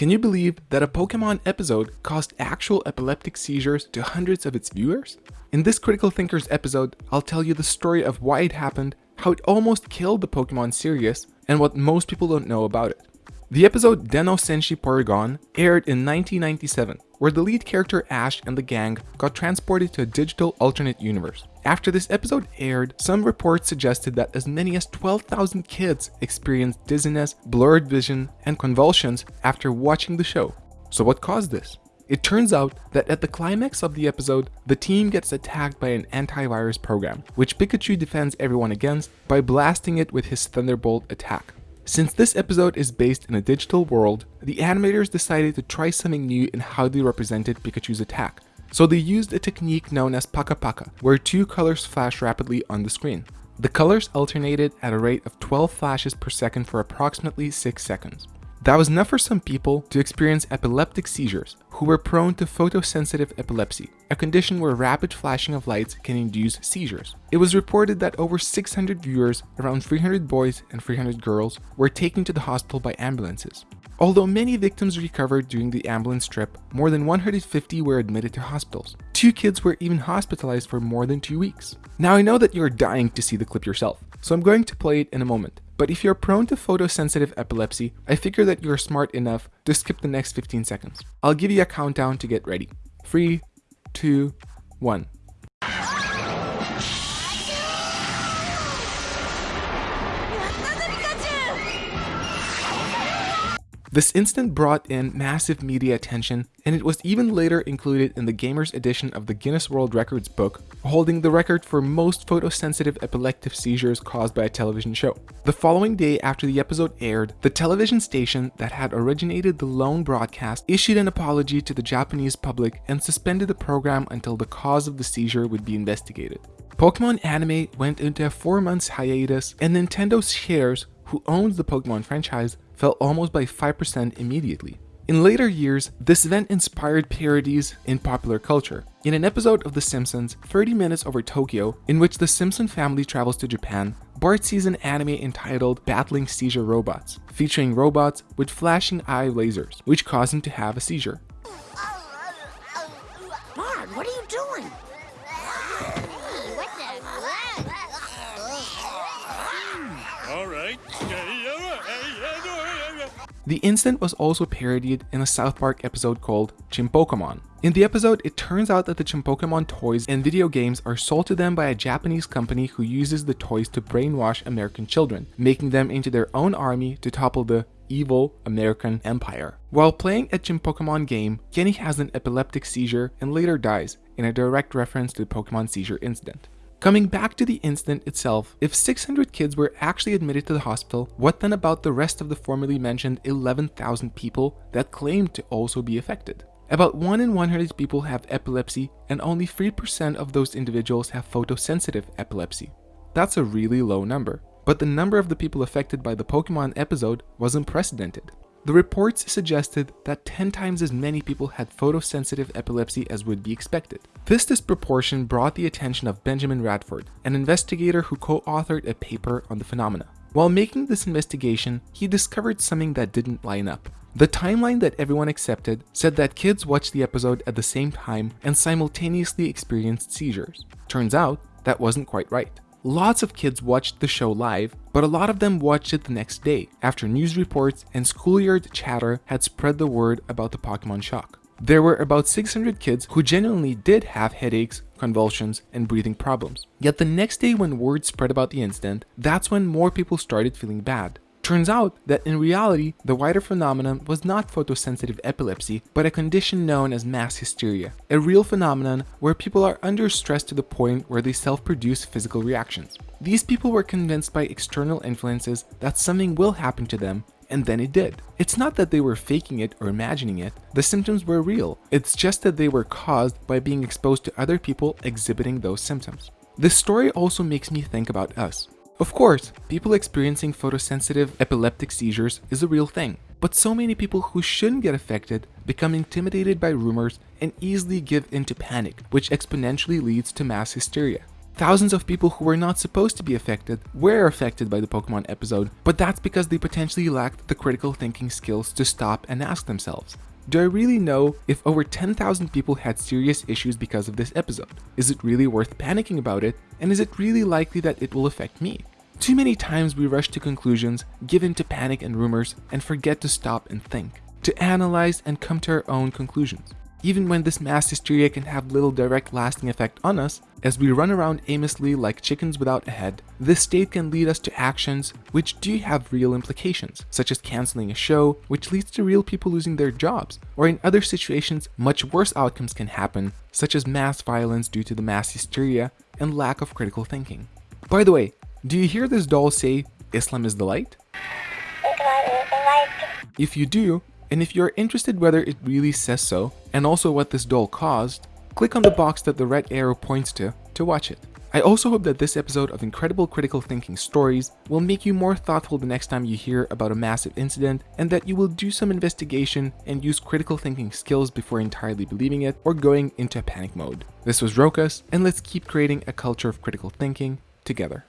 Can you believe that a Pokemon episode caused actual epileptic seizures to hundreds of its viewers? In this Critical Thinkers episode, I'll tell you the story of why it happened, how it almost killed the Pokemon series, and what most people don't know about it. The episode Den-O Senshi Porygon aired in 1997, where the lead character Ash and the gang got transported to a digital alternate universe. After this episode aired, some reports suggested that as many as 12,000 kids experienced dizziness, blurred vision, and convulsions after watching the show. So what caused this? It turns out that at the climax of the episode, the team gets attacked by an antivirus program, which Pikachu defends everyone against by blasting it with his Thunderbolt attack. Since this episode is based in a digital world, the animators decided to try something new in how they represented Pikachu's attack. So they used a technique known as Paka Paka, where two colors flash rapidly on the screen. The colors alternated at a rate of 12 flashes per second for approximately 6 seconds. That was enough for some people to experience epileptic seizures who were prone to photosensitive epilepsy, a condition where rapid flashing of lights can induce seizures. It was reported that over 600 viewers, around 300 boys and 300 girls, were taken to the hospital by ambulances. Although many victims recovered during the ambulance trip, more than 150 were admitted to hospitals. Two kids were even hospitalized for more than two weeks. Now I know that you're dying to see the clip yourself, so I'm going to play it in a moment. But if you're prone to photosensitive epilepsy, I figure that you're smart enough to skip the next 15 seconds. I'll give you a countdown to get ready. 3, 2, 1. This instant brought in massive media attention, and it was even later included in the Gamers edition of the Guinness World Records book, holding the record for most photosensitive epileptic seizures caused by a television show. The following day after the episode aired, the television station that had originated the lone broadcast issued an apology to the Japanese public and suspended the program until the cause of the seizure would be investigated. Pokemon Anime went into a 4 months hiatus, and Nintendo's shares, who owns the Pokemon franchise, fell almost by 5% immediately. In later years, this event inspired parodies in popular culture. In an episode of The Simpsons, 30 Minutes Over Tokyo, in which the Simpson family travels to Japan, Bart sees an anime entitled Battling Seizure Robots, featuring robots with flashing eye lasers, which cause him to have a seizure. Bart, what are you doing? All right. The incident was also parodied in a South Park episode called Chimpokemon. In the episode, it turns out that the Chimpokemon toys and video games are sold to them by a Japanese company who uses the toys to brainwash American children, making them into their own army to topple the evil American empire. While playing a Chimpokemon game, Kenny has an epileptic seizure and later dies, in a direct reference to the Pokemon seizure incident. Coming back to the incident itself, if 600 kids were actually admitted to the hospital, what then about the rest of the formerly mentioned 11,000 people that claimed to also be affected? About 1 in 100 people have epilepsy and only 3% of those individuals have photosensitive epilepsy. That's a really low number, but the number of the people affected by the Pokemon episode was unprecedented. The reports suggested that 10 times as many people had photosensitive epilepsy as would be expected. This disproportion brought the attention of Benjamin Radford, an investigator who co-authored a paper on the phenomena. While making this investigation, he discovered something that didn't line up. The timeline that everyone accepted said that kids watched the episode at the same time and simultaneously experienced seizures. Turns out, that wasn't quite right. Lots of kids watched the show live, but a lot of them watched it the next day after news reports and schoolyard chatter had spread the word about the Pokemon shock. There were about 600 kids who genuinely did have headaches, convulsions, and breathing problems. Yet the next day when word spread about the incident, that's when more people started feeling bad. Turns out that in reality, the wider phenomenon was not photosensitive epilepsy, but a condition known as mass hysteria, a real phenomenon where people are under stress to the point where they self-produce physical reactions. These people were convinced by external influences that something will happen to them, and then it did. It's not that they were faking it or imagining it, the symptoms were real, it's just that they were caused by being exposed to other people exhibiting those symptoms. This story also makes me think about us. Of course, people experiencing photosensitive epileptic seizures is a real thing, but so many people who shouldn't get affected become intimidated by rumors and easily give into panic, which exponentially leads to mass hysteria. Thousands of people who were not supposed to be affected were affected by the Pokemon episode, but that's because they potentially lacked the critical thinking skills to stop and ask themselves, do I really know if over 10,000 people had serious issues because of this episode? Is it really worth panicking about it? And is it really likely that it will affect me? Too many times we rush to conclusions, give in to panic and rumors, and forget to stop and think, to analyze and come to our own conclusions. Even when this mass hysteria can have little direct lasting effect on us, as we run around aimlessly like chickens without a head, this state can lead us to actions which do have real implications, such as canceling a show, which leads to real people losing their jobs, or in other situations, much worse outcomes can happen, such as mass violence due to the mass hysteria and lack of critical thinking. By the way, do you hear this doll say, Islam is the light? If you do, and if you're interested whether it really says so, and also what this doll caused, click on the box that the red arrow points to to watch it. I also hope that this episode of Incredible Critical Thinking Stories will make you more thoughtful the next time you hear about a massive incident and that you will do some investigation and use critical thinking skills before entirely believing it or going into panic mode. This was Rokas, and let's keep creating a culture of critical thinking together.